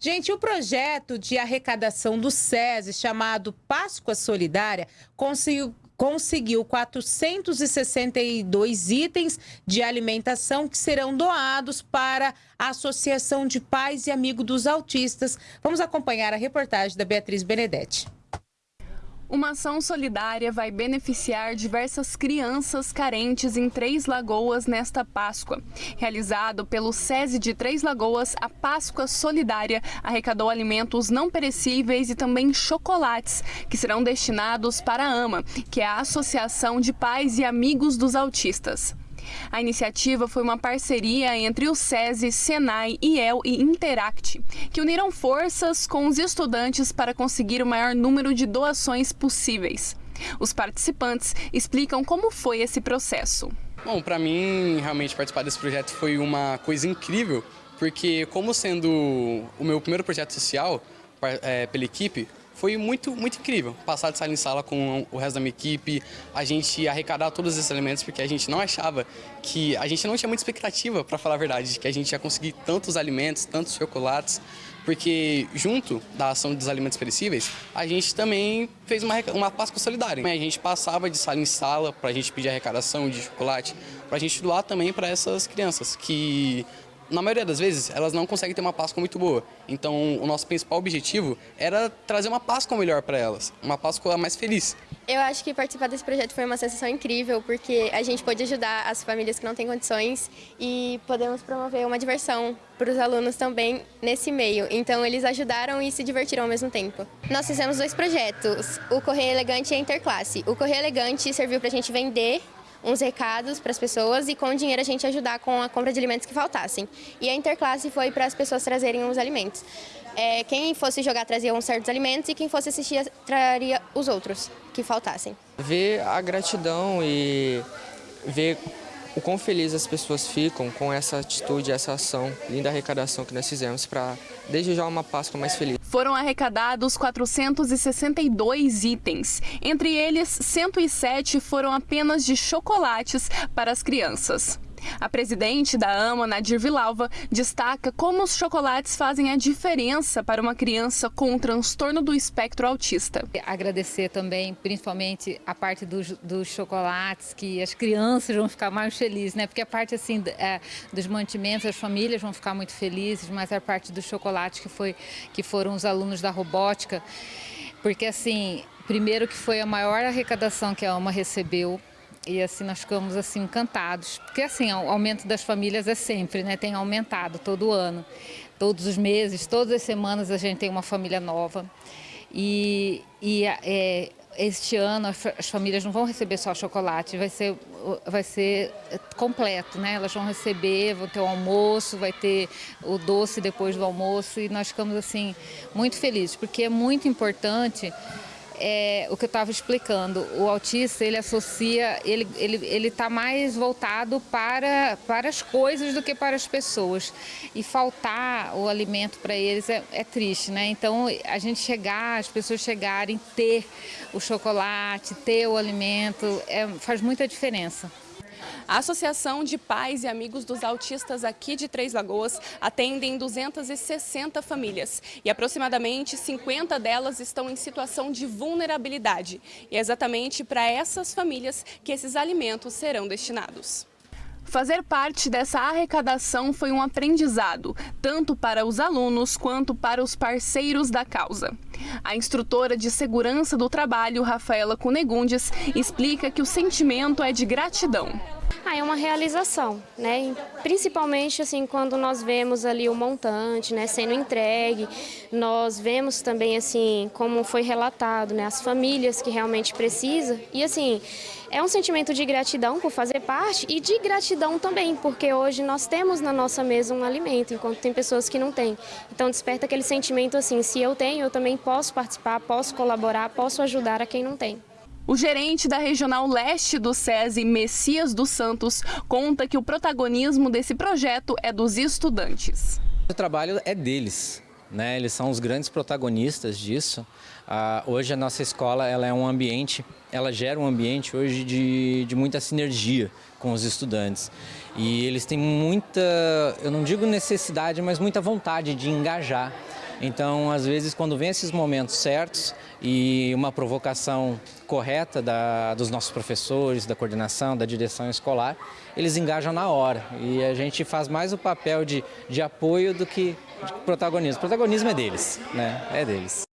Gente, o projeto de arrecadação do SESI, chamado Páscoa Solidária, conseguiu conseguiu 462 itens de alimentação que serão doados para a Associação de Pais e Amigos dos Autistas. Vamos acompanhar a reportagem da Beatriz Benedetti. Uma ação solidária vai beneficiar diversas crianças carentes em Três Lagoas nesta Páscoa. Realizado pelo SESI de Três Lagoas, a Páscoa Solidária arrecadou alimentos não perecíveis e também chocolates, que serão destinados para a AMA, que é a Associação de Pais e Amigos dos Autistas. A iniciativa foi uma parceria entre o SESI, Senai, IEL e Interact, que uniram forças com os estudantes para conseguir o maior número de doações possíveis. Os participantes explicam como foi esse processo. Bom, para mim, realmente participar desse projeto foi uma coisa incrível, porque como sendo o meu primeiro projeto social é, pela equipe, foi muito, muito incrível. Passar de sala em sala com o resto da minha equipe, a gente arrecadar todos esses elementos, porque a gente não achava que... A gente não tinha muita expectativa, para falar a verdade, de que a gente ia conseguir tantos alimentos, tantos chocolates, porque junto da ação dos alimentos perecíveis, a gente também fez uma, uma Páscoa solidária. A gente passava de sala em sala para a gente pedir arrecadação de chocolate, para a gente doar também para essas crianças que na maioria das vezes, elas não conseguem ter uma Páscoa muito boa. Então, o nosso principal objetivo era trazer uma Páscoa melhor para elas, uma Páscoa mais feliz. Eu acho que participar desse projeto foi uma sensação incrível, porque a gente pôde ajudar as famílias que não têm condições e podemos promover uma diversão para os alunos também nesse meio. Então, eles ajudaram e se divertiram ao mesmo tempo. Nós fizemos dois projetos, o Correio Elegante e a Interclasse. O Correio Elegante serviu para a gente vender uns recados para as pessoas e com o dinheiro a gente ajudar com a compra de alimentos que faltassem. E a interclasse foi para as pessoas trazerem os alimentos. É, quem fosse jogar trazia uns certos alimentos e quem fosse assistir traria os outros que faltassem. Ver a gratidão e ver o quão felizes as pessoas ficam com essa atitude, essa ação, linda arrecadação que nós fizemos para desejar uma Páscoa mais feliz. Foram arrecadados 462 itens. Entre eles, 107 foram apenas de chocolates para as crianças. A presidente da AMA, Nadir Vilalva, destaca como os chocolates fazem a diferença para uma criança com um transtorno do espectro autista. Agradecer também, principalmente, a parte dos, dos chocolates, que as crianças vão ficar mais felizes, né? Porque a parte assim é, dos mantimentos, as famílias vão ficar muito felizes, mas a parte dos chocolates que, foi, que foram os alunos da robótica, porque assim, primeiro que foi a maior arrecadação que a AMA recebeu e assim nós ficamos assim encantados, porque assim o aumento das famílias é sempre, né? Tem aumentado todo ano, todos os meses, todas as semanas a gente tem uma família nova e, e é, este ano as famílias não vão receber só chocolate, vai ser, vai ser completo, né? Elas vão receber, vão ter o almoço, vai ter o doce depois do almoço e nós ficamos assim muito felizes, porque é muito importante é, o que eu estava explicando, o autista ele associa, ele está ele, ele tá mais voltado para, para as coisas do que para as pessoas. E faltar o alimento para eles é, é triste, né? Então a gente chegar, as pessoas chegarem, ter o chocolate, ter o alimento, é, faz muita diferença. A Associação de Pais e Amigos dos Autistas aqui de Três Lagoas atendem 260 famílias e aproximadamente 50 delas estão em situação de vulnerabilidade. E é exatamente para essas famílias que esses alimentos serão destinados. Fazer parte dessa arrecadação foi um aprendizado, tanto para os alunos quanto para os parceiros da causa. A instrutora de segurança do trabalho, Rafaela Cunegundes, explica que o sentimento é de gratidão. Ah, é uma realização, né? Principalmente assim quando nós vemos ali o montante, né, sendo entregue, nós vemos também assim como foi relatado, né, as famílias que realmente precisam e assim é um sentimento de gratidão por fazer parte e de gratidão também, porque hoje nós temos na nossa mesa um alimento, enquanto tem pessoas que não têm. Então desperta aquele sentimento assim, se eu tenho, eu também posso participar, posso colaborar, posso ajudar a quem não tem. O gerente da Regional Leste do SESI, Messias dos Santos, conta que o protagonismo desse projeto é dos estudantes. O trabalho é deles, né? eles são os grandes protagonistas disso. Ah, hoje a nossa escola ela é um ambiente, ela gera um ambiente hoje de, de muita sinergia com os estudantes. E eles têm muita, eu não digo necessidade, mas muita vontade de engajar Então, às vezes, quando vem esses momentos certos e uma provocação correta da, dos nossos professores, da coordenação, da direção escolar, eles engajam na hora. E a gente faz mais o papel de, de apoio do que de protagonismo. O protagonismo é deles, né? É deles.